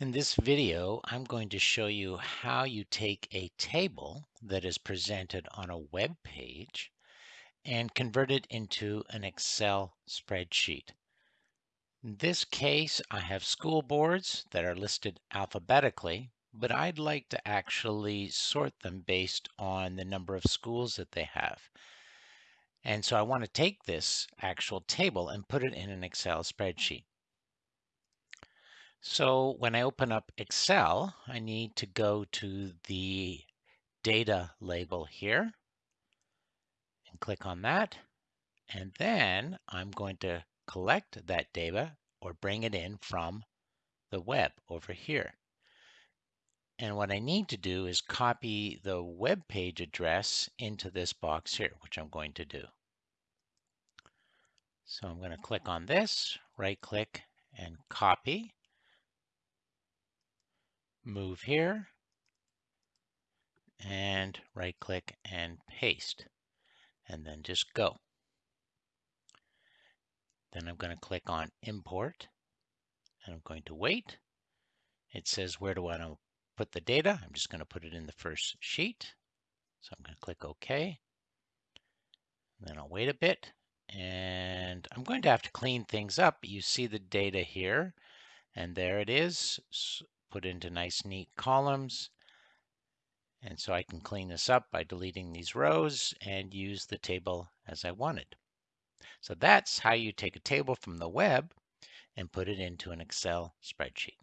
In this video, I'm going to show you how you take a table that is presented on a web page and convert it into an Excel spreadsheet. In this case, I have school boards that are listed alphabetically, but I'd like to actually sort them based on the number of schools that they have. And so I want to take this actual table and put it in an Excel spreadsheet. So when I open up Excel, I need to go to the data label here and click on that. And then I'm going to collect that data or bring it in from the web over here. And what I need to do is copy the web page address into this box here, which I'm going to do. So I'm going to click on this, right click and copy move here, and right click and paste, and then just go. Then I'm going to click on import, and I'm going to wait. It says where do I want to put the data? I'm just going to put it in the first sheet. So I'm going to click OK. Then I'll wait a bit, and I'm going to have to clean things up. You see the data here, and there it is put into nice neat columns. And so I can clean this up by deleting these rows and use the table as I wanted. So that's how you take a table from the web and put it into an Excel spreadsheet.